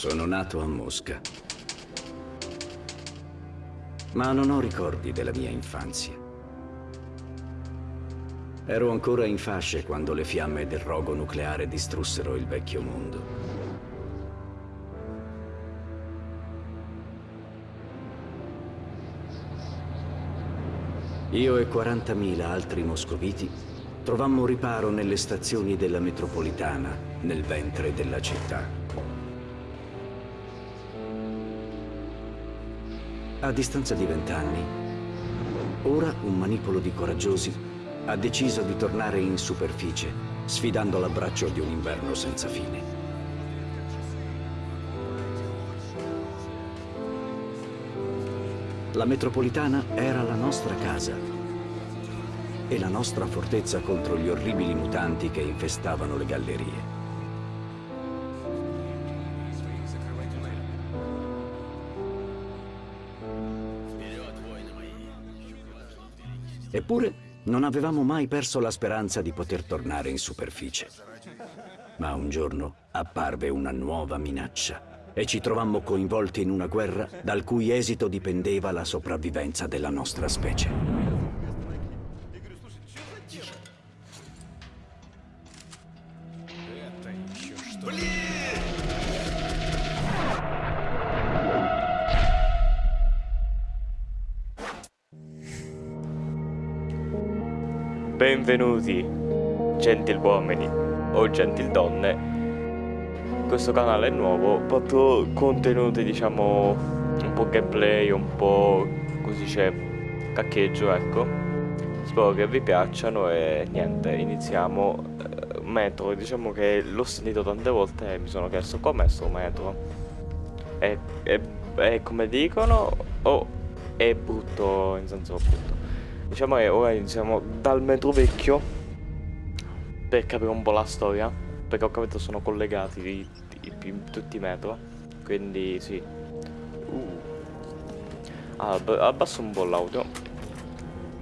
Sono nato a Mosca. Ma non ho ricordi della mia infanzia. Ero ancora in fasce quando le fiamme del rogo nucleare distrussero il vecchio mondo. Io e 40.000 altri moscoviti trovammo riparo nelle stazioni della metropolitana, nel ventre della città. A distanza di vent'anni, ora un manipolo di coraggiosi ha deciso di tornare in superficie, sfidando l'abbraccio di un inverno senza fine. La metropolitana era la nostra casa e la nostra fortezza contro gli orribili mutanti che infestavano le gallerie. Eppure non avevamo mai perso la speranza di poter tornare in superficie. Ma un giorno apparve una nuova minaccia e ci trovammo coinvolti in una guerra dal cui esito dipendeva la sopravvivenza della nostra specie. Benvenuti, gentiluomini o gentildonne. Questo canale è nuovo, porto contenuti diciamo un po' gameplay, un po' così c'è caccheggio, ecco. Spero che vi piacciono e niente, iniziamo. Uh, metro, diciamo che l'ho sentito tante volte e mi sono chiesto com'è sto metro. È, è, è come dicono o è brutto in senso brutto? Diciamo che ora iniziamo dal metro vecchio per capire un po' la storia. Perché ho capito sono collegati i, i, i, tutti i metro. Quindi sì. Uh. Allora, abbasso un po' l'audio.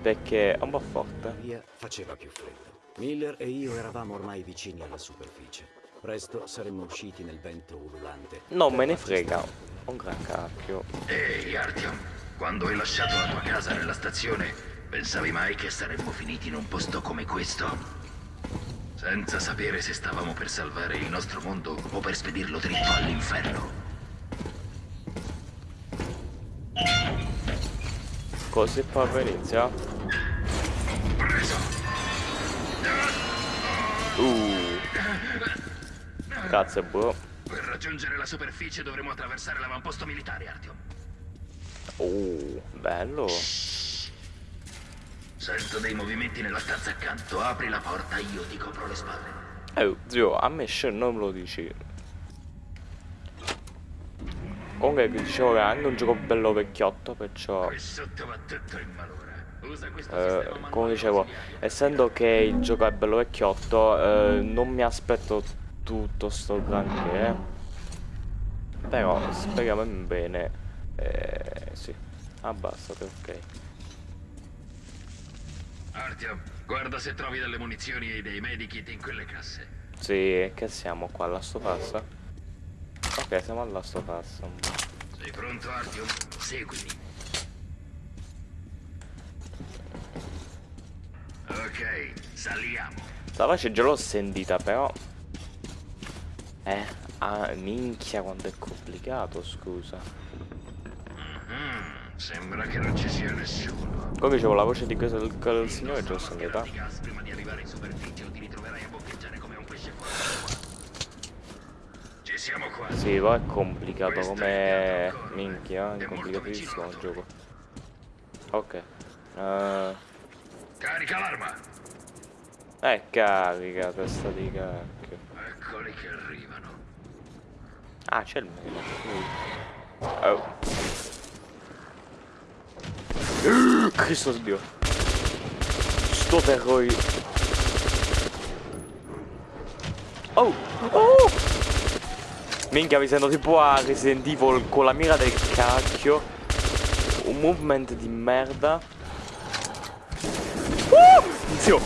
Perché è un po' forte. Via faceva più freddo. Miller e io eravamo ormai vicini alla superficie. Presto saremmo usciti nel vento ululante. Non me ne frega. Un gran cacchio. Ehi, Artyom. Quando hai lasciato la tua casa nella stazione, Pensavi mai che saremmo finiti in un posto come questo? Senza sapere se stavamo per salvare il nostro mondo o per spedirlo dritto all'inferno. Così poi inizia? Preso! Uh. Grazie, bro. Per raggiungere la superficie dovremo attraversare l'avamposto militare, Artyom. Uh, bello. Sento dei movimenti nella stanza accanto. Apri la porta, io ti copro le spalle. Eh, zio, a me Shen non me lo dici. Comunque dicevo che è anche un gioco bello vecchiotto, perciò... Eh, come dicevo, essendo che il gioco è bello vecchiotto, eh, non mi aspetto tutto sto granché. Eh. Però speriamo in bene. Eh, sì, abbassate, ok. Artyom, guarda se trovi delle munizioni e dei medikit in quelle casse. Sì, che siamo qua alla stofassa? Ok, siamo alla stofassa. Sei pronto, Artyom? Seguimi. Ok, saliamo. La voce già l'ho sentita, però... Eh, ah, minchia quanto è complicato, scusa. Mm -hmm. Sembra che non ci sia nessuno. Come dicevo, la voce di questo del, del signore già sono età. Prima di arrivare in superficie o ti ritroverai a boccheggiare come un pesce Ci siamo qua. Sì, poi è complicato come... Minchia, è complicatissimo il gioco. Ok. Uh... Carica l'arma! Eh, carica, testa di cacchio. Eccoli che arrivano. Ah, c'è il meno. Oh. Cristo Dio. Sto terrore. Oh! Oh! Minchia, mi sento tipo a Resident Evil con la mira del cacchio. Un movement di merda. Uh! Zio!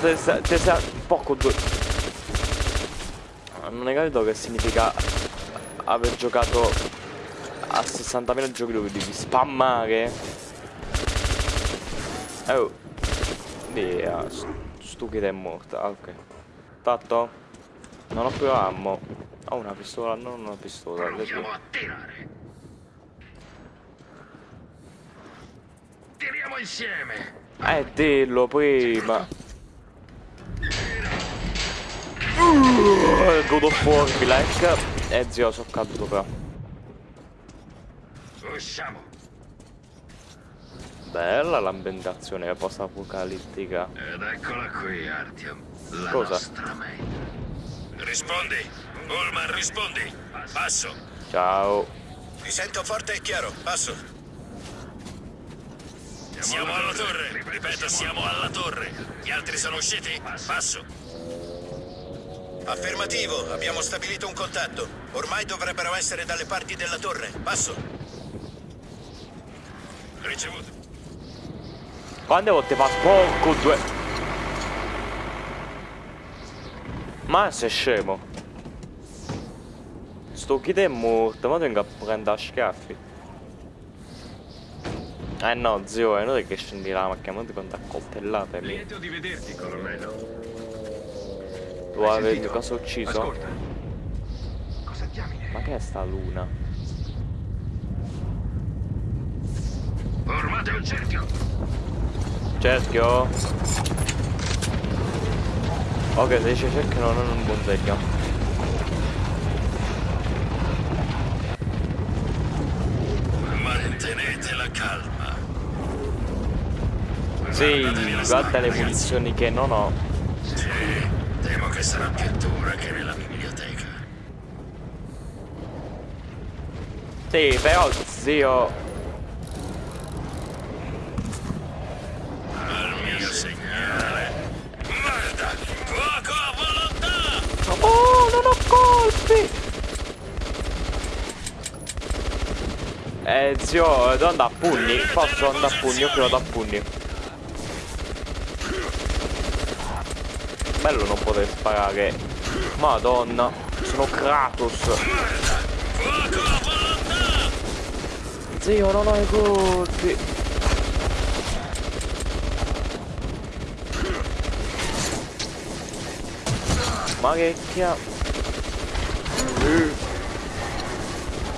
Tesa... Poco due... Non hai capito che significa aver giocato a 60.000 giochi dove devi spammare. Oh. Via, stupida è morta. Ah, ok. Tatto? Non ho più ammo. Ho una pistola, non una pistola. Proviamo a tirare. Tiriamo insieme. Eh, dillo prima. Uh, God of War, like. Eh, zio, sono caduto però. Usciamo. Bella l'ambientazione post-apocalittica. Ed eccola qui, Artyom. La Cosa? nostra mente. Rispondi. Ullman, rispondi. Passo. Ciao. Ti sento forte e chiaro, passo. Siamo alla torre. Ripeto, siamo alla torre. Gli altri sono usciti? Passo. Affermativo, abbiamo stabilito un contatto. Ormai dovrebbero essere dalle parti della torre. Passo. Ricevuto. Quante volte fa sporco due... Ma sei scemo. Sto kid è morto, ma tengo a prendere a schiaffi. Eh no, zio, è inutile che scendi la macchina, ma ti conta a coltellate lì. Lieto di vederti, colonnello. Tu sentito? cosa ucciso? Ascolta. Cosa diamine? Ma che è sta luna? Formate un cerchio. Cerchio? Ok, se dice cerchio non un buon segno. Mantenete la calma. Sì, guarda le munizioni che non ho. Sì, temo che sarà più dura che nella biblioteca. Sì, però zio. Eh, zio, devo andare a pugni? Posso andare a pugni? Io credo da pugni. Bello non poter sparare. Madonna, sono Kratos. A! Zio, non ho i colpi. Ma che chia...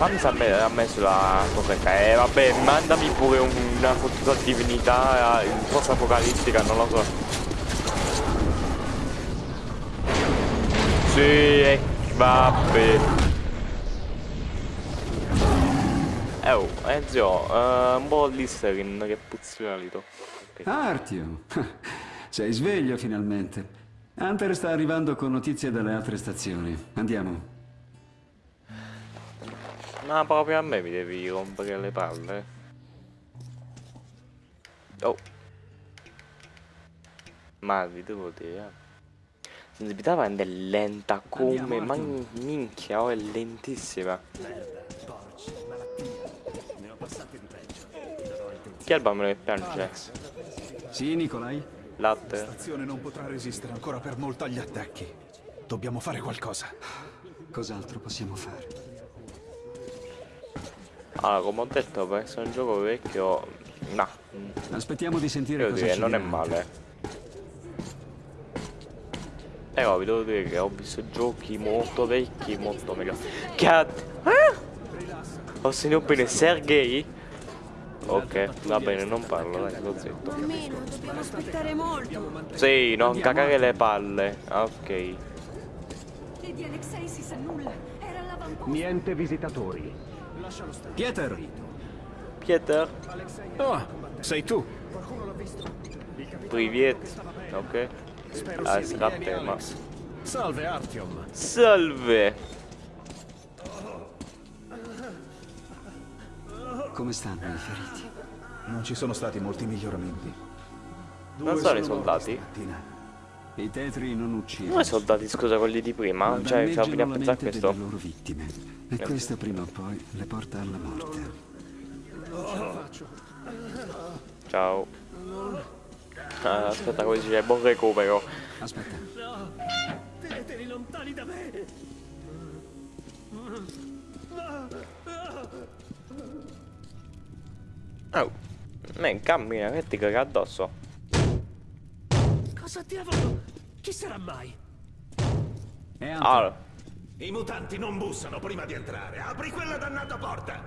Fammi sapere a me sulla corretta. Eh vabbè, mandami pure un- una fottuta divinità in post apocalittica, non lo so. Sì, eh, vabbè. Eh oh, eh zio, eh, un po' Listerin che puzzolito. Ok. Artio, sei sveglio finalmente. Hunter sta arrivando con notizie dalle altre stazioni. Andiamo. Ma proprio a me mi devi rompere le palle. Oh. Ma vi devo dire. Sensibilità è lenta come. Ma minchia, oh, è lentissima. Chi è il bambino che piange? Sì, Nicolai? Latte? stazione non potrà resistere ancora per molto agli attacchi. Dobbiamo fare qualcosa. Cos'altro possiamo fare? Allora, come ho detto, per essere un gioco vecchio. No. Aspettiamo di sentire Devo cosa dire, non è male. Però vi devo dire che ho visto giochi molto vecchi, molto meglio. Cat! Ah! Ho sentito bene Sergei? Ok, va bene, non parlo, dai, sto zitto. Almeno dobbiamo aspettare molto. Sì, non cagare le palle. Ah, Ok. Di Alexei si sa nulla. Era all'avamposto. Niente visitatori. Pieter! Pieter, Oh, sei tu. privet. Ok. Ah, tema. Salve, Artyom. Salve! Come stanno i feriti? Non ci sono stati molti miglioramenti. Non sono i soldati? Stamattina. I tetri non uccidono. I soldati, scusa, quelli di prima. ma Cioè, danneggiano fino a pensare a questo. delle loro vittime. E questo prima o poi le porta alla morte. Ciao. Ah, aspetta, come si dice, buon recupero. Aspetta. Teneteli lontani da me. Oh, man, cammina che ti caga addosso. Cosa diavolo? Chi sarà mai? Allora, I mutanti non bussano prima di entrare. Apri quella dannata porta.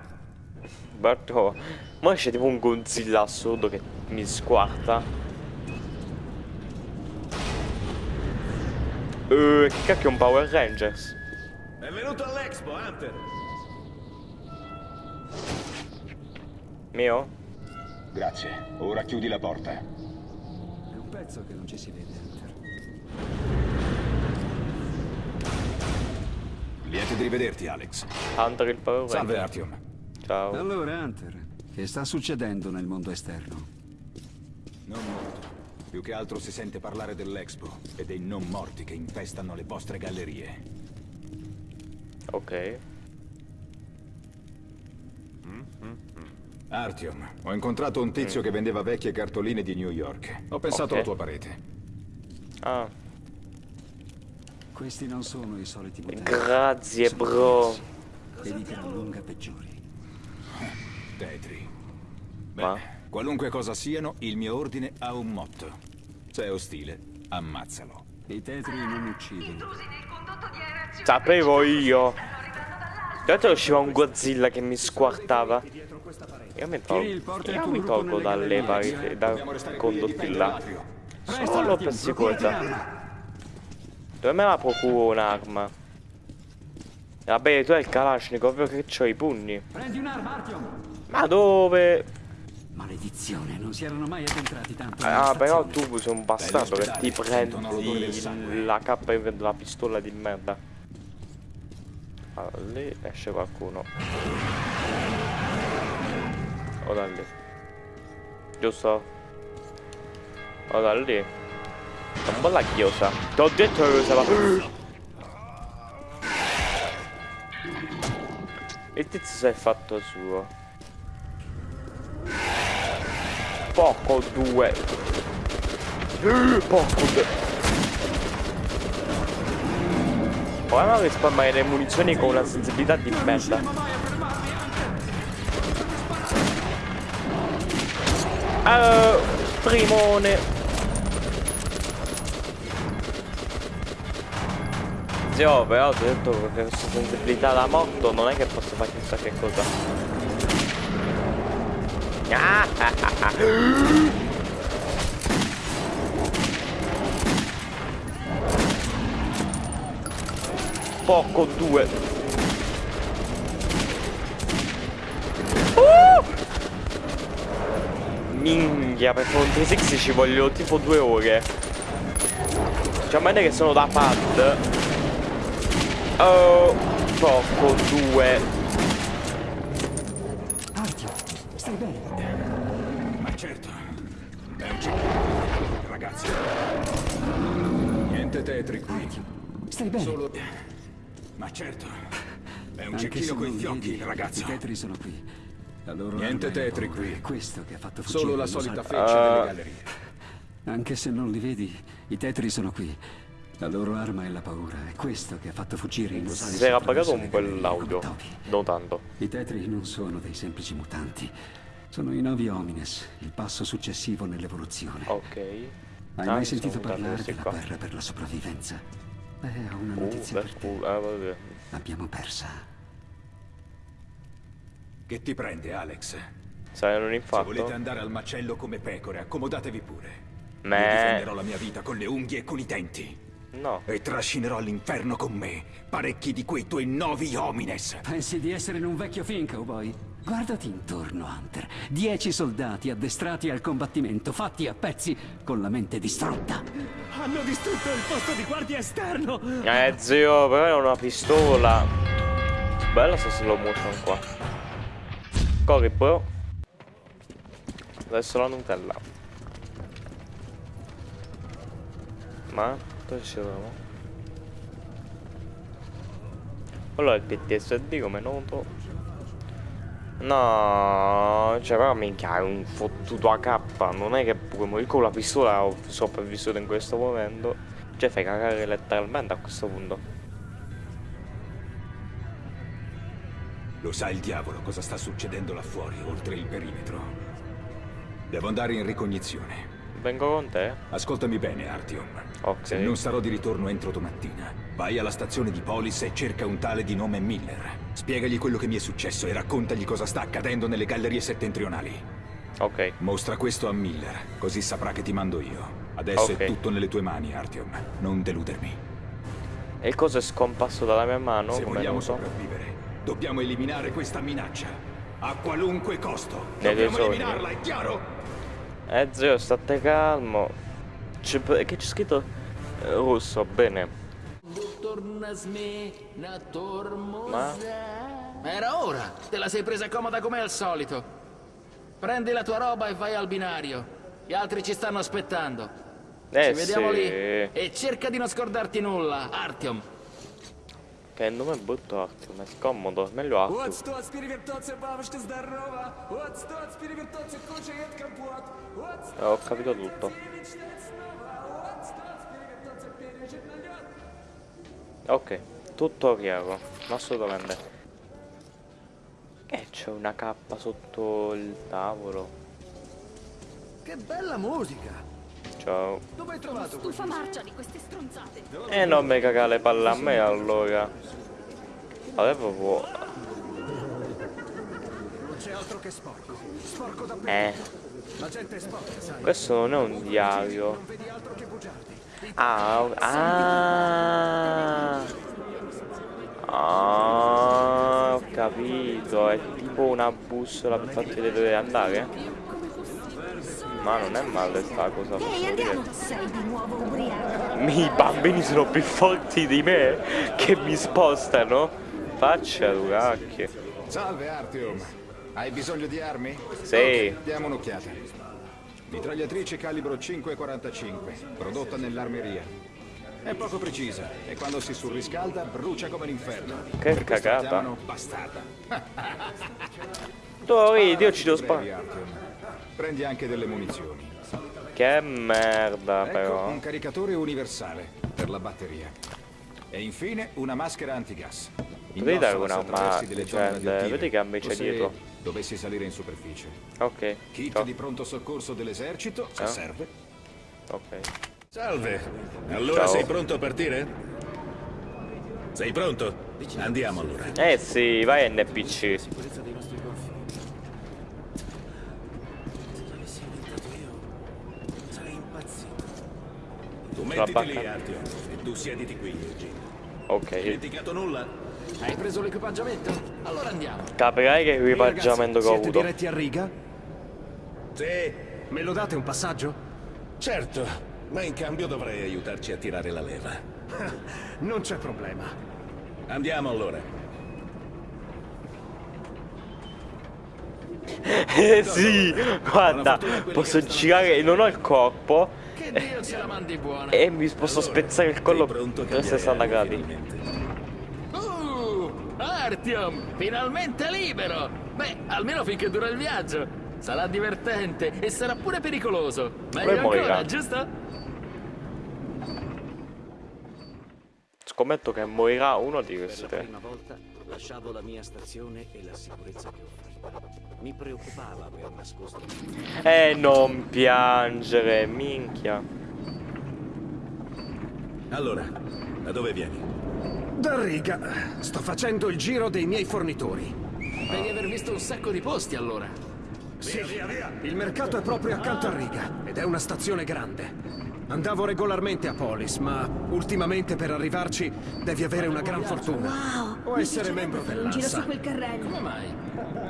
Berto, ma c'è tipo un Godzilla assurdo che mi squarta. Eh, che cacchio è un Power Rangers? È venuto all'Expo, Hunter. Mio? Grazie. Ora chiudi la porta. È un pezzo che non ci si vede, Hunter. Lieto di rivederti, Alex. Hunter il Power Salve. Artyom. Ciao. Allora, Hunter, che sta succedendo nel mondo esterno? Non molto. Più che altro si sente parlare dell'Expo e dei non morti che infestano le vostre gallerie. Ok. Artyom, ho incontrato un tizio che vendeva vecchie cartoline di New York. Ho pensato Ok. alla tua parete. Ah, Questi non sono i soliti mutanti. grazie Sono bro. diversi E di gran lunga peggiori. Tetri. Ma? Beh, qualunque cosa siano, il mio ordine ha un motto. Se è ostile, ammazzalo. I tetri non uccidono. Sapevo io. L'altro usciva un Godzilla che mi squartava. Io mi tolgo, io mi tolgo dalle pareti, da condotti là. Solo per sicurezza. Dove me la procuro un'arma? Vabbè, tu hai il Kalashnikov che c'ho i pugni. Prendi un'arma, Artyom! Ma dove? Maledizione, non si erano mai addentrati tanto. Ah, però tu sei un bastardo che ti prendi la cappa della pistola di merda. Allora, lì esce qualcuno. O da lì. Giusto? O da lì. È un po'. Ti ho detto che usava. Il tizio si è fatto suo. Poco due. Poco due. Proviamo a risparmiare le munizioni con una sensibilità di merda. Uh, primone. Zio, però ti ho detto che questa sensibilità da morto non è che posso fare chissà che cosa. Ah, ah, ah, ah. Poco due. Uh! Minchia, per fare un 360 ci voglio tipo due ore. Cioè, a meno che sono da pad. Oh, poco due. Artyom, stai bene? Ma certo. È un cecchino. Ragazzi. Niente tetri qui. Stai bene? Solo... Ma certo. È un Anche cecchino coi non fiocchi, ragazzo. I tetri sono qui. Niente tetri qui. È questo che ha fatto fuggire Solo la solita feccia Ah. delle gallerie. Anche se non li vedi, i tetri sono qui. La loro arma è la paura. È questo che ha fatto fuggire i mosaici. Si era le un po' gallerie l'audio. Non tanto. I tetri non sono dei semplici mutanti. Sono i novi homines, il passo successivo nell'evoluzione. Ok. Hai Ah, mai sentito mutati parlare della qua. guerra per la sopravvivenza? Beh, ho una Uh, notizia per bel te. culo. Ah, vabbè. L'abbiamo persa. Che ti prende, Alex? Sai, non Se infatto? volete andare al macello come pecore, accomodatevi pure. Io Me. difenderò la mia vita con le unghie e con i denti. No. E trascinerò all'inferno con me parecchi di quei tuoi novi homines. Pensi di essere in un vecchio film, cowboy? Guardati intorno, Hunter. Dieci soldati addestrati al combattimento, fatti a pezzi, con la mente distrutta. Hanno distrutto il posto di guardia esterno! Eh, zio, però è una pistola. Bella sta slow motion qua. Corri, bro. Adesso la Nutella. Ma? Dove troviamo? Allora il PTSD come noto. No, cioè però minchia è un fottuto AK, non è che puoi morire con la pistola ho sopravvissuto in questo momento. Cioè fai cagare letteralmente a questo punto. Lo sa il diavolo cosa sta succedendo là fuori, oltre il perimetro. Devo andare in ricognizione. Vengo con te? Ascoltami bene, Artyom. Ok. Se non sarò di ritorno entro domattina, vai alla stazione di Polis e cerca un tale di nome Miller. Spiegagli quello che mi è successo e raccontagli cosa sta accadendo nelle gallerie settentrionali. Ok. Mostra questo a Miller, così saprà che ti mando io. Adesso Ok. è tutto nelle tue mani, Artyom. Non deludermi. E il coso è scomparso dalla mia mano? Se vogliamo so? sopravvivere, dobbiamo eliminare questa minaccia. A qualunque costo. Nei tuoi dobbiamo eliminarla, è chiaro? Eh zio, state calmo. C'è, che c'è scritto? Eh, russo, bene. Ma? Era ora! Te la sei presa comoda come al solito. Prendi la tua roba e vai al binario. Gli altri ci stanno aspettando. Eh Ci vediamo sì. lì. E cerca di non scordarti nulla, Artyom. Che nome brutto Artyom, è scomodo, meglio Artyom. Вот стоит перевертаться, бабушка здорова. Вот стоит перевертаться, кушает компот. Вот Eh, ho capito tutto. мечтать снова. Вот стоит перевертаться, пережить налет. Ok, tutto chiaro, assolutamente. Che c'è una cappa sotto il tavolo? Che bella musica! Ciao. Dove hai trovato Stufa marcia di queste stronzate. E Eh, non mi cagare le palle a me allora. Avevo vuo- Non c'è altro che sporco. Sporco da Eh, La gente è sporca, sai. questo non è un diario. Non vedi altro che bugiardi. Ah, ah, ah, ho capito, è tipo una bussola per farti vedere dove andare? Ma non è male sta cosa. Ehi, andiamo! dire. Sei di nuovo ubriaco. I bambini sono più forti di me che mi spostano. Faccia Lucacchio. Salve, Artyom. Hai bisogno di armi? Sì. Ok, diamo un'occhiata. Mitragliatrice calibro 545, prodotta nell'armeria. È poco precisa e quando si surriscalda brucia come l'inferno. Che Per cagata. bastarda. Tu vedi, io ci devo sparare. Prendi anche delle munizioni. Che merda Ecco, però. un caricatore universale per la batteria. E infine una maschera antigas. Potevi dare una se attraversi ma- delle cioè, vedi che invece dietro. Dovessi salire in superficie. Ok. Kit ciao. di pronto soccorso dell'esercito, se Eh? serve. Ok. Salve. Allora Ciao. sei pronto a partire? Sei pronto? Andiamo allora. Eh sì, vai NPC. Tu Sulla. E tu siediti qui. Ok. Dimenticato nulla? Hai preso l'equipaggiamento? Allora andiamo. Capirai che equipaggiamento che ho Siete avuto. diretti a riga? Sì, Me lo date un passaggio? certo. Ma in cambio dovrei aiutarci a tirare la leva. Non c'è problema. Andiamo allora. Eh sì, guarda, posso girare, non ho il corpo Che Dio ce la mandi buona. e mi posso spezzare il collo per cambiare 60 aria, gradi. finalmente? Uh, Artyom, finalmente libero! Beh, almeno finché dura il viaggio. Sarà divertente e sarà pure pericoloso. Meglio Poi morirà. ancora, giusto? Scommetto che morirà uno di questi Per la tre. prima volta lasciavo la mia stazione e la sicurezza che offriva. Mi preoccupava aver nascosto Eh, non piangere, minchia. Allora, da dove vieni? Da riga. Sto facendo il giro dei miei fornitori. Devi aver visto un sacco di posti allora. Sì, il mercato è proprio accanto a riga ed è una stazione grande. Andavo regolarmente a Polis, ma ultimamente per arrivarci devi avere una gran fortuna. Wow! O essere membro fare un giro su dell'ANSA. quel carrello. Come mai?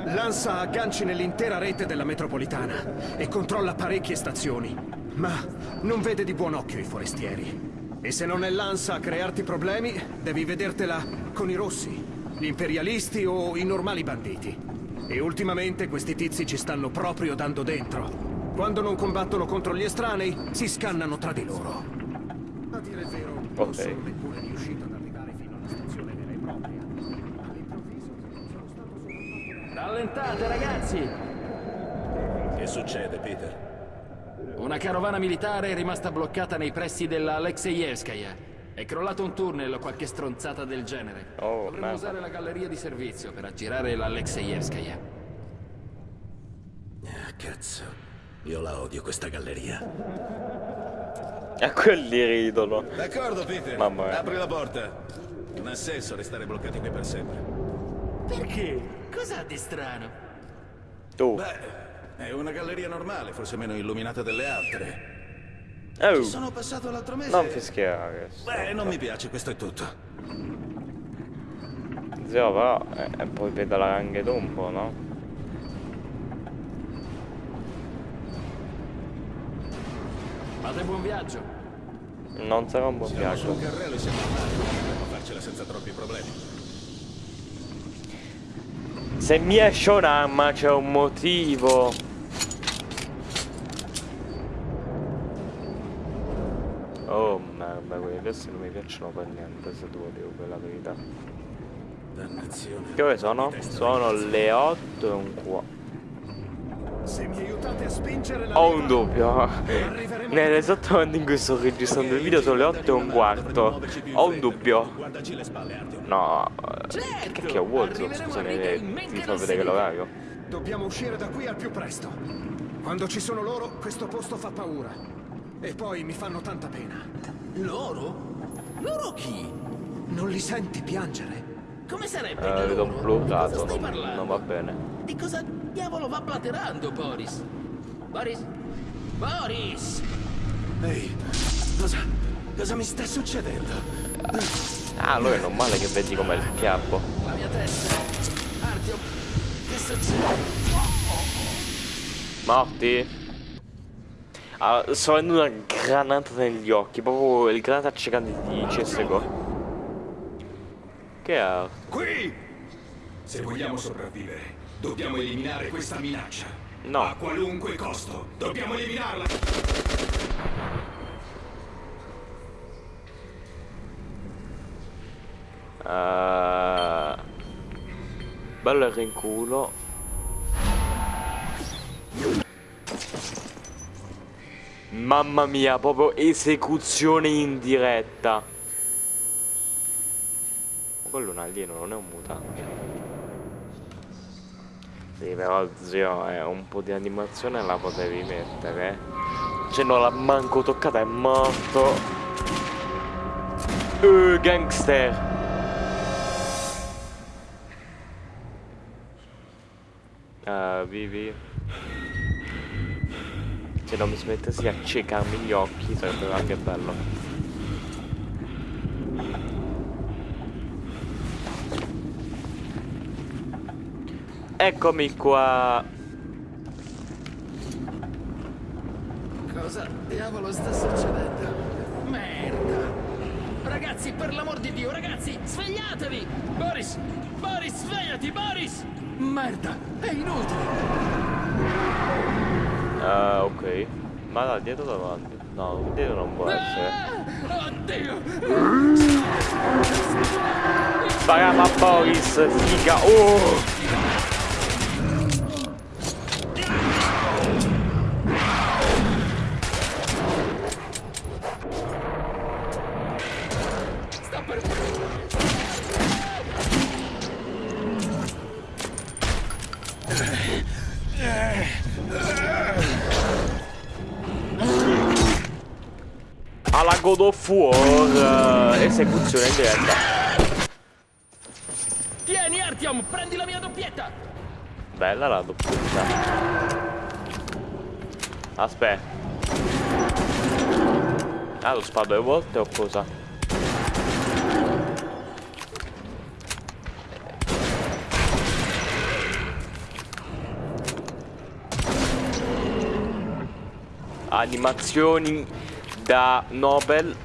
L'ANSA ha agganci nell'intera rete della metropolitana e controlla parecchie stazioni. Ma non vede di buon occhio i forestieri. E se non è l'ANSA a crearti problemi, devi vedertela con i rossi, gli imperialisti o i normali banditi. E ultimamente questi tizi ci stanno proprio dando dentro. Quando non combattono contro gli estranei, si scannano tra di loro. A dire il vero, non Ok. sono neppure riuscito ad arrivare fino alla stazione vera e propria. All'improvviso sono stato Rallentate, ragazzi! Che succede, Peter? Una carovana militare è rimasta bloccata nei pressi della Alexeyevskaya. È crollato un tunnel o qualche stronzata del genere. Oh, Dovremmo merda. usare la galleria di servizio per aggirare l'Alexeyevskaya. Ah, cazzo. Io la odio questa galleria. E quelli ridono. D'accordo, Peter. Mamma mia. Apri la porta. Non ha senso restare bloccati qui per sempre. Perché? Cos'ha di strano? Tu. Beh, è una galleria normale, forse meno illuminata delle altre. Oh. Ci sono passato l'altro mese. Non fischiare. Beh, non mi piace, questo è tutto. Zio, però, eh, e poi pedalare anche tu un po', no? Fate buon viaggio. Non sarà un buon Siamo viaggio. sul carrello e siamo potremmo farcela senza troppi problemi. Se mi esce un'arma c'è un motivo. Oh merda, quelli adesso non mi piacciono per niente, se devo dire quella verità. Dannazione. Che ore sono? Sono le 8 e un quarto. Se mi aiutate a spingere la Ho un dubbio. Nell'esatto momento in cui sto registrando il video sono le 8 e un quarto. Ho un dubbio. No, eh, che cacchio è Warzone? Scusa, ne- ti fa vedere l'orario. Dobbiamo uscire da qui al più presto. Quando ci sono loro, questo posto fa paura. E poi mi fanno tanta pena. Loro? Loro chi? Non li senti piangere? Come sarebbe? Eh, vedo un bloccato, non va bene. Di cosa diavolo va blaterando, Boris? Boris? Boris! Ehi, cosa... cosa mi sta succedendo? Ah, allora è normale che vedi com'è il chiappo. La mia testa! Artyom, che succede? Morti? Ah, sto avendo una granata negli occhi, proprio il granata accecante di CSGO. Che è? Qui! Se vogliamo sopravvivere, dobbiamo eliminare questa minaccia. No. A qualunque costo. Dobbiamo eliminarla. Uh, bello il rinculo. Mamma mia, proprio esecuzione in diretta. Quello è un alieno, non è un mutante. Sì, però zio, eh, un po' di animazione la potevi mettere. Cioè non l'ha manco toccata, è morto. Uh, gangster. Ah, vivi. Se non mi smettessi di accecarmi gli occhi sarebbe anche bello. Eccomi qua. Cosa diavolo sta succedendo? Merda! Ragazzi, per l'amor di Dio, ragazzi, svegliatevi! Boris! Boris, svegliati, Boris! Merda, è inutile! Ah, ok. Ma da dietro davanti? No, dietro non può essere. Ah, oddio! Spariamo a Boris, figa. Oh! God of War eh, esecuzione in diretta. Tieni, Artyom, prendi la mia doppietta! Bella la doppietta. Aspetta. Ah, lo sparo due volte o cosa? Animazioni da Nobel.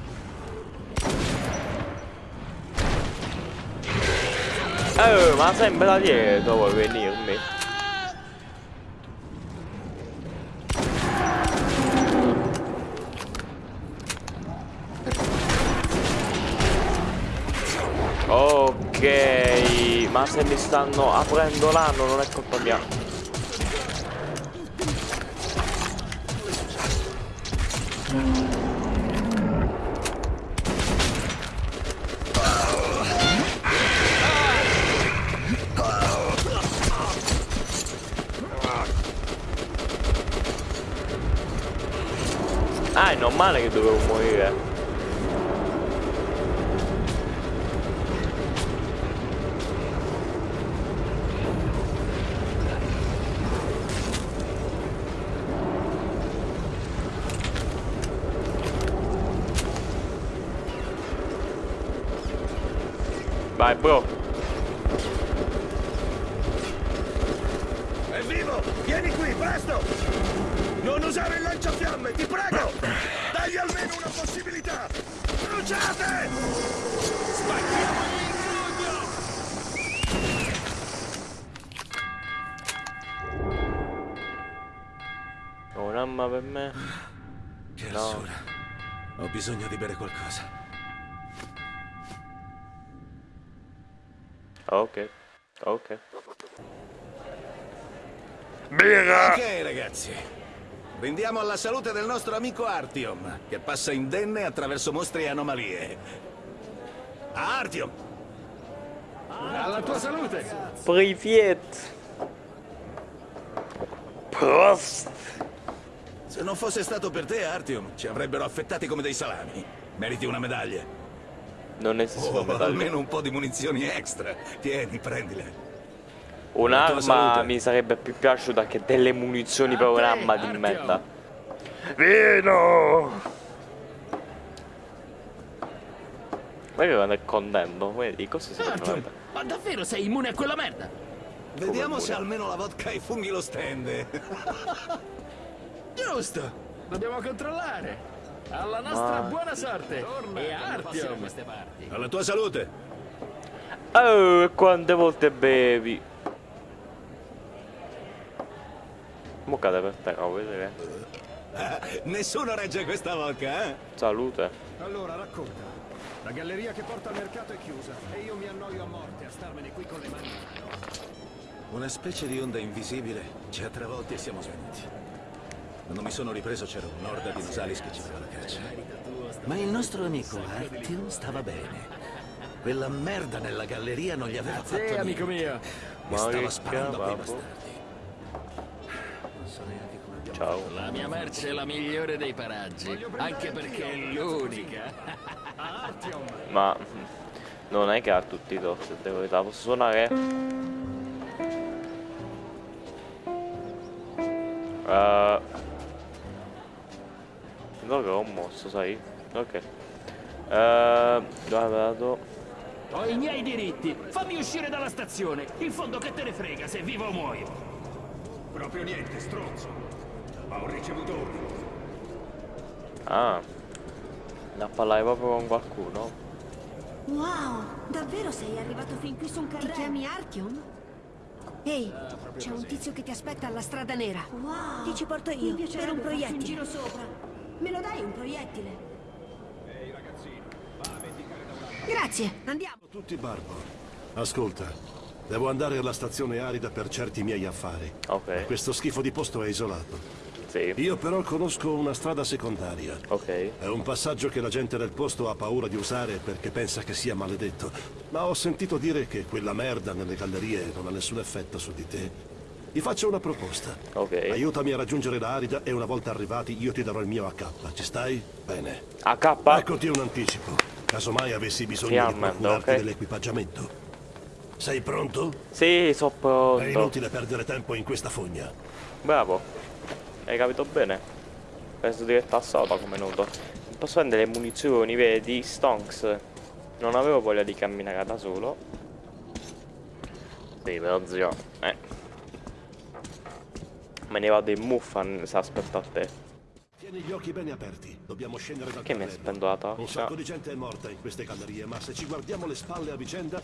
Eh, ma sempre da dietro vuoi venirmi? Ok, ma se mi stanno aprendo l'anno non è colpa mia. non male che dovevo Un'arma per me. Che No. Ho bisogno di bere qualcosa. Ok. Ok. Birra! Ok, ragazzi. Brindiamo alla salute del nostro amico Artyom, che passa indenne attraverso mostri e anomalie. Artyom! Alla tua salute! Privet. Prost. Se non fosse stato per te, Artyom, ci avrebbero affettati come dei salami. Meriti una medaglia. Non esistono Oh, medaglie. almeno un po' di munizioni extra. Tieni, prendile. Un'arma mi sarebbe più piaciuta che delle munizioni per un'arma di merda. Vino! Ma che quando è contento, vedi, cosa si Artyom, fa? ma davvero sei immune a quella merda? Vediamo se almeno la vodka e i funghi lo stende. Giusto! Dobbiamo controllare! Alla nostra Ma- buona sorte! E a Artyom! queste parti! Alla tua salute. Oh, e quante volte bevi? Mo cade per terra, vuoi vedere? Ah, nessuno regge questa vodka, eh? Salute. Allora, racconta. La galleria che porta al mercato è chiusa e io mi annoio a morte a starmene qui con le mani. Una specie di onda invisibile ci ha travolti e siamo svenuti. Quando mi sono ripreso c'era un'orda di Nosalis che ci dava la caccia. Ma il nostro amico Artyom stava bene. Quella merda nella galleria non gli aveva fatto Sì, niente. amico mio! Mi Ma stava sparando a quei bastardi. Non so neanche come abbiamo Ciao. La mia merce è la migliore dei paraggi, anche perché è l'unica. Ma mm, non è che ha tutti i torti, devo verità. Posso suonare? Uh, no che ho mosso, sai? Ok. Uh, dove vado? Ho i miei diritti! Fammi uscire dalla stazione! In fondo che te ne frega se vivo o muoio! Proprio niente, stronzo. Ma ho ricevuto ordini. Ah. Da parlare proprio con qualcuno. Wow, davvero sei arrivato fin qui su un carrello? Ti chiami Artyom? Ehi, c'è un tizio che ti aspetta alla strada nera. Wow. Ti ci porto io, per un proiettile. Me lo dai un proiettile? Grazie, andiamo. Tutti Barbo. Ascolta, devo andare alla stazione arida per certi miei affari. Ok. Questo schifo di posto è isolato. Sì. Io però conosco una strada secondaria. Ok. È un passaggio che la gente del posto ha paura di usare perché pensa che sia maledetto. Ma ho sentito dire che quella merda nelle gallerie non ha nessun effetto su di te. Ti faccio una proposta. Ok. Aiutami a raggiungere la Arida e una volta arrivati io ti darò il mio AK. Ci stai? Bene. AK? Eccoti un anticipo. Casomai avessi bisogno di Finalmente, procurarti ok. dell'equipaggiamento. Sei pronto? Sì, so È pronto. inutile perdere tempo in questa fogna. Bravo. Hai capito bene? Penso diretta a soda come nudo. Posso prendere le munizioni, vedi? Stonks. Non avevo voglia di camminare da solo. Sì, però zio. Eh. Me ne vado in muffa se aspetto a te. Tieni gli occhi bene aperti. Dobbiamo scendere dal Che mi spendo la Un torcia? sacco di gente è morta in queste gallerie, ma se ci guardiamo le spalle a vicenda,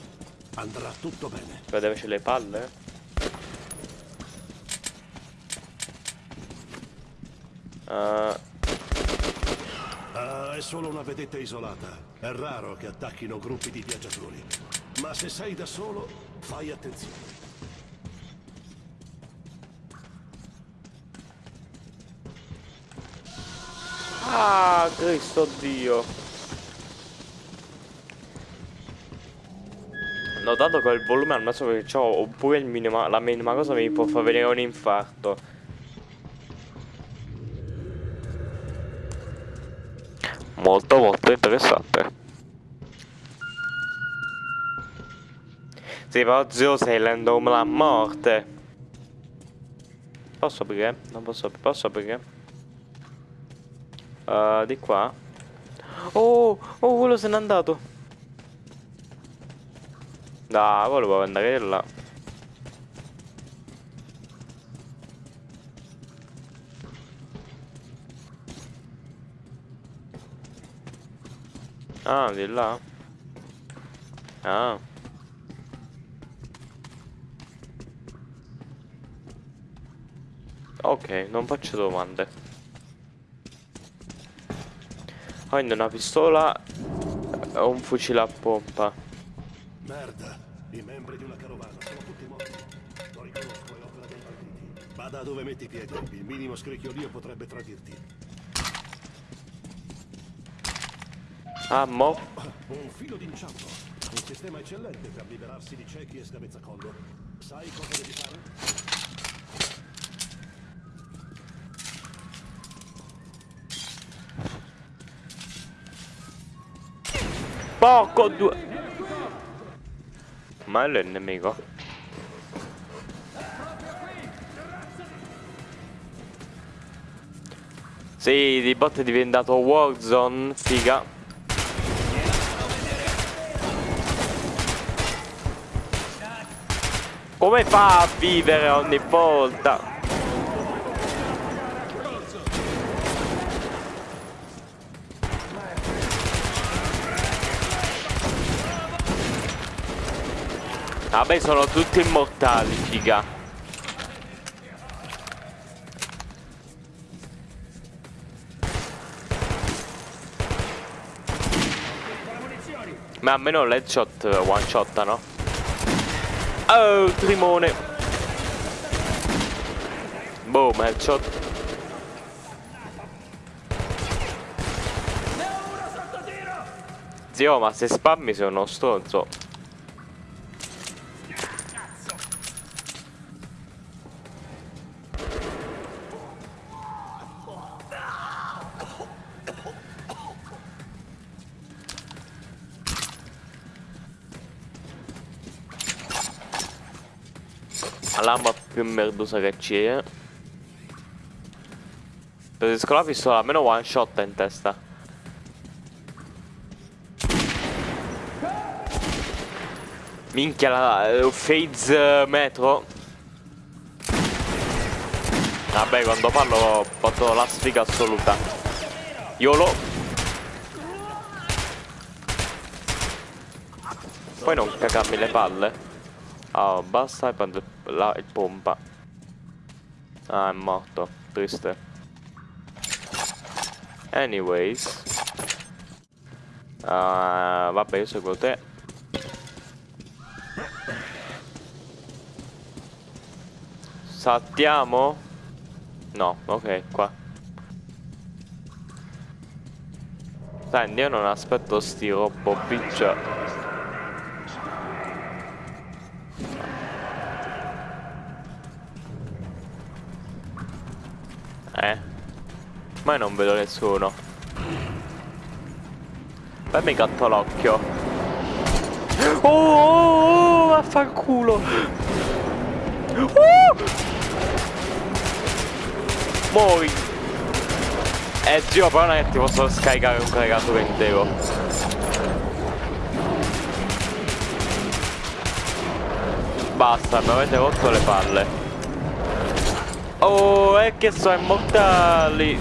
andrà tutto bene. Dove c'è le palle? Uh, Ah, è solo una vedetta isolata. È raro che attacchino gruppi di viaggiatori. Ma se sei da solo, fai attenzione. Ah, Cristo Dio. Notato che il volume al massimo che ho, oppure il minima, la minima cosa mi può far venire un infarto. molto molto interessante. Sì, però zio sei l'endom la morte. Posso aprire? Non posso aprire. Posso aprire? Uh, di qua. Oh, oh, quello se n'è andato. Dai, volevo andare là. Ah, di là? Ah. Ok, non faccio domande. Quindi una pistola e un fucile a pompa. Merda, i membri di una carovana sono tutti morti. Lo riconosco, è opera dei banditi. Vada dove metti i piedi, il minimo scricchiolio potrebbe tradirti. Ah, mo? Un filo d'inciampo. Un sistema eccellente per liberarsi di ciechi e scavezzacollo. Sai cosa devi fare? Poco due. Ma è il nemico. Sì, di bot è diventato Warzone, figa. Come fa a vivere ogni volta? Vabbè sono tutti immortali, figa. Ma almeno l'headshot one shot, no? Oh, trimone. Boom, headshot. Zio, ma se spammi sei uno stronzo. Più merdosa che c'è Preferisco la pistola, almeno one shot in testa. Minchia la uh, phase uh, metro. Vabbè quando parlo ho fatto la sfiga assoluta. YOLO. Poi non cagarmi le palle. Ah, basta e prendo la il pompa. Ah, è morto. Triste. Anyways. Uh, vabbè, io seguo te. Saltiamo? No, ok, qua. Senti, io non aspetto sti robot piccia. Ma io non vedo nessuno. Fammi gatto l'occhio. Oh, oh, oh, vaffanculo. Oh! Muori. Eh zio, però non è che ti posso scaricare un caricato intero. Basta, mi avete rotto le palle. Oh, è che sono immortali.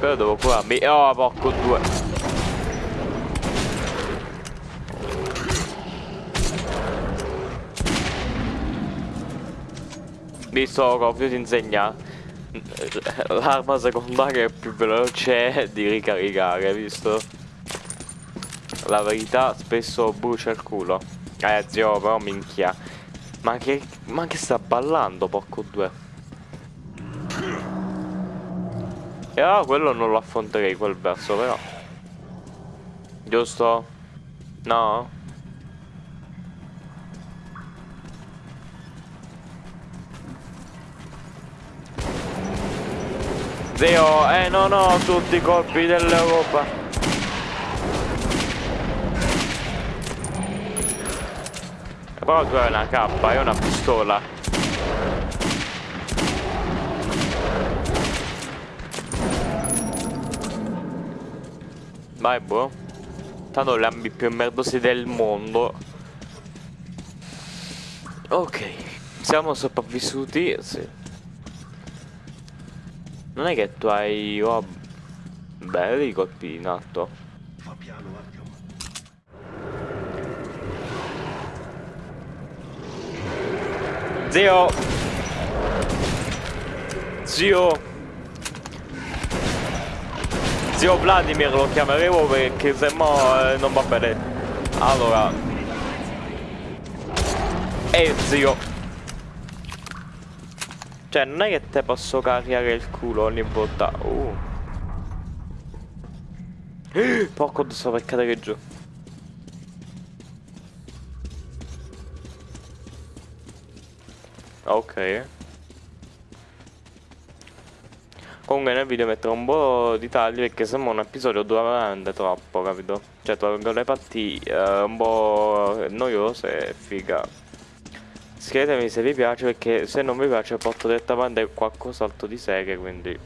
Però devo curarmi. Oh, porco due. Visto ovvio ti insegna l'arma secondaria più veloce di ricaricare, visto? La verità spesso brucia il culo. Eh zio, però minchia. Ma che, ma che sta ballando, porco due? E ah, quello non lo affronterei quel verso però. Giusto? No? Zio, eh non ho tutti i colpi dell'Europa. Però tu hai una io ho una pistola. Vai, boh. Tanto le armi più merdosi del mondo. Ok, siamo sopravvissuti. Sì. Non è che tu hai... Oh, belli colpi in atto. Zio! Zio! Zio Vladimir lo chiameremo perché se no eh, non va bene. Allora. E zio. Cioè non è che te posso caricare il culo ogni volta. Uh. Porco sto per cadere giù. Ok. Comunque nel video metterò un po' di tagli perché sembra un episodio dura veramente troppo, capito? Cioè tolgo le parti uh, un po' noiose e figa. Scrivetemi se vi piace perché se non vi piace porto direttamente qualcos'altro di serie quindi...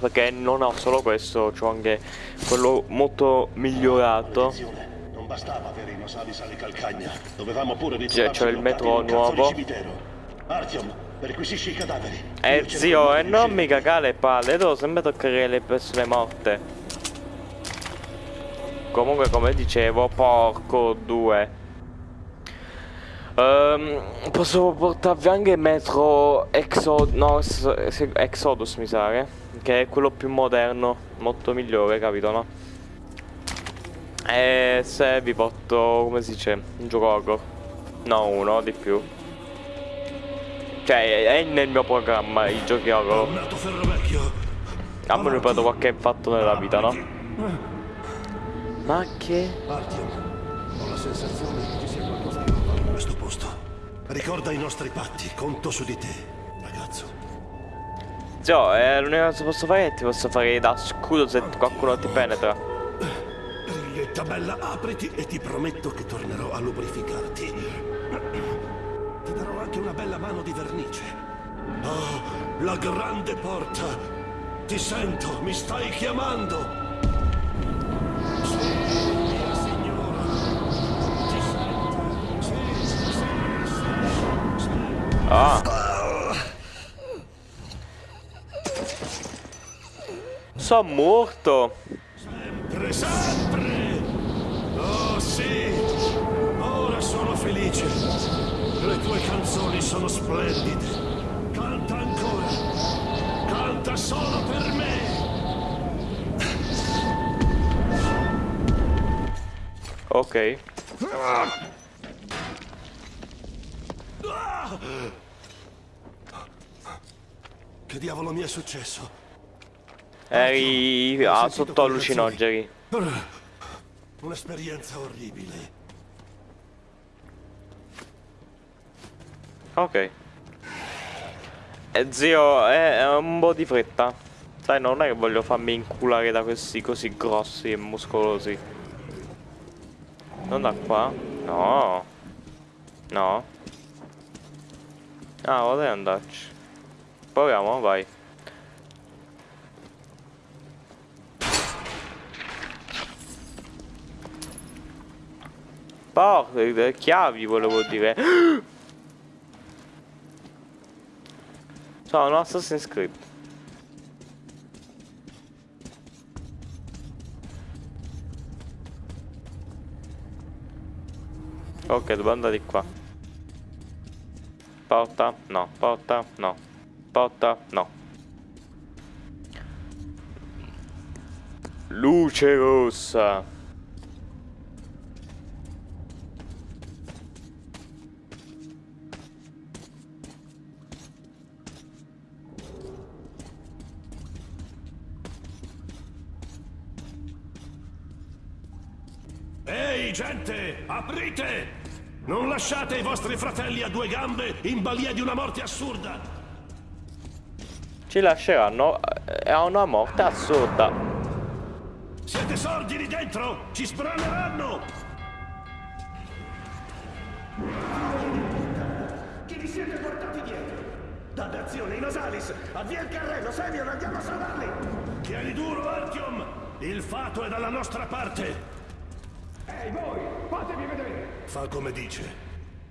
Perché non ho solo questo, ho anche quello molto migliorato. Non bastava avere i nosali sale calcagna, dovevamo pure Cioè c'è il metro nuovo. Artyom, perquisisci i cadaveri. Eh zio, e non mi cagare le palle, devo sempre toccare le persone morte. Comunque come dicevo, porco due. Um, posso portarvi anche Metro Exodus, no, Exodus mi sa, eh? che è quello più moderno, molto migliore, capito no? E se vi porto, come si dice, un gioco No, uno, di più. Cioè, è nel mio programma i giochi horror. Ah, me ne prendo qualche fatto nella vita, no? Ma che? Ho la sensazione che ci sia qualcosa di nuovo in questo posto. Ricorda i nostri patti, conto su di te, ragazzo. Zio, eh, l'unica cosa che posso fare è ti posso fare da scudo se qualcuno ti penetra. Riglietta bella, apriti e ti prometto che tornerò a lubrificarti. Anche una bella mano di vernice. Oh, la grande porta. Ti sento, mi stai chiamando. Ah. Sono morto. Sempre, sempre. Sono splendide. Canta ancora. Canta solo per me. Ok. Che diavolo mi è successo? Eri ah, sotto allucinogeni. Un'esperienza orribile. Ok. Eh, zio, è, è un po' di fretta. Sai, non è che voglio farmi inculare da questi così grossi e muscolosi. Non da qua? No. No. Ah, vorrei andarci. Proviamo, vai. Porca, le chiavi volevo dire. Sono Assassin's Creed. Ok, devo andare di qua. Porta, no, porta, no. Porta, no. Luce rossa. Aprite! Non lasciate i vostri fratelli a due gambe in balia di una morte assurda! Ci lasceranno. è una morte assurda. Siete sordi lì dentro? Ci spraneranno! Chi vi siete portati dietro? Dannazione, in Osalis! Avvia il carrello, Semyon, andiamo a salvarli! Tieni duro, Artyom! Il fato è dalla nostra parte! Ehi, voi! Fatevi vedere! Fa come dice.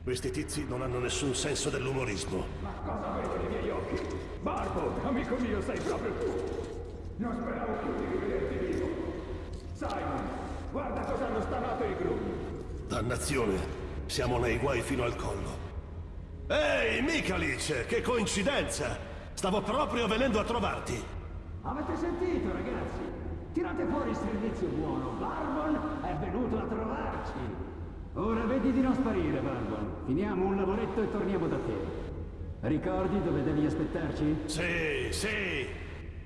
Questi tizi non hanno nessun senso dell'umorismo. Ma cosa vedo nei miei occhi? Barbo, amico mio, sei proprio tu! Non speravo più di rivederti vivo! Simon, guarda cosa hanno stamato i gru! Dannazione, siamo nei guai fino al collo. Ehi, Mikalic, che coincidenza! Stavo proprio venendo a trovarti. Avete sentito, ragazzi? Tirate fuori il servizio buono. Barbon è venuto a trovarci. Ora vedi di non sparire, Barbon. Finiamo un lavoretto e torniamo da te. Ricordi dove devi aspettarci? Sì, sì.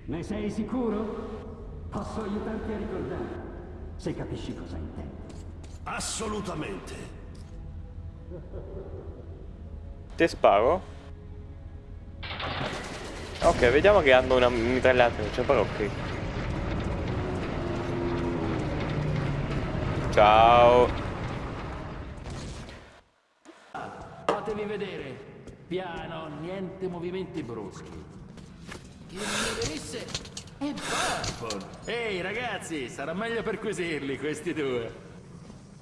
Ne sei sicuro? Posso aiutarti a ricordare, se capisci cosa intendo. Assolutamente. Ti sparo? Ok, vediamo che hanno una mitragliata, non c'è però Ciao. Fatevi vedere. Piano, niente movimenti bruschi. Chi mi venisse è Barbon. Ehi ragazzi, sarà meglio perquisirli questi due.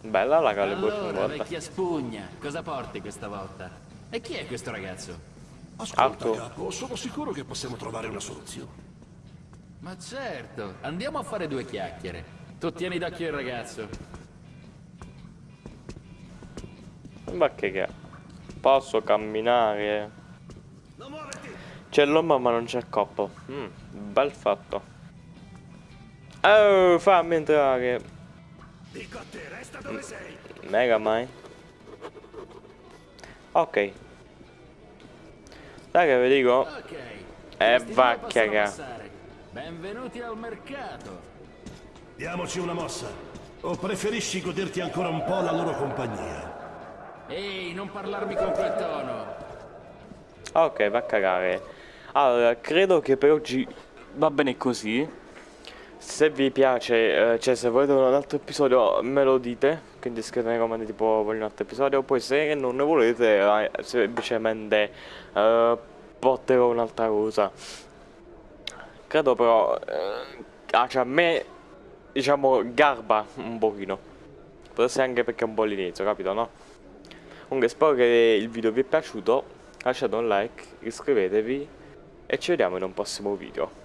Bella la Calibur Allora, vecchia spugna, cosa porti questa volta? E chi è questo ragazzo? Ascolta, capo, sono sicuro che possiamo trovare una soluzione. Ma certo, andiamo a fare due chiacchiere. Tu tieni d'occhio il ragazzo. Ma che che Posso camminare? C'è l'uomo ma non c'è il coppo. Mm, bel fatto. Oh, fammi entrare. Dico a te, resta dove sei! Mega mai. Ok. Sai che vi dico? Ok. E questi va passare. Benvenuti al mercato. Diamoci una mossa. O preferisci goderti ancora un po' la loro compagnia? Ehi, non parlarmi con quel tono. Ok, va a cagare. Allora, credo che per oggi va bene così. Se vi piace, eh, cioè se volete un altro episodio me lo dite, quindi scrivete nei commenti tipo voglio un altro episodio, poi se non ne volete eh, semplicemente eh, porterò un'altra cosa. Credo però, eh, ah, cioè a me, diciamo, garba un pochino. Essere anche perché è un po' l'inizio, capito, no? Comunque spero che il video vi è piaciuto, lasciate un like, iscrivetevi e ci vediamo in un prossimo video.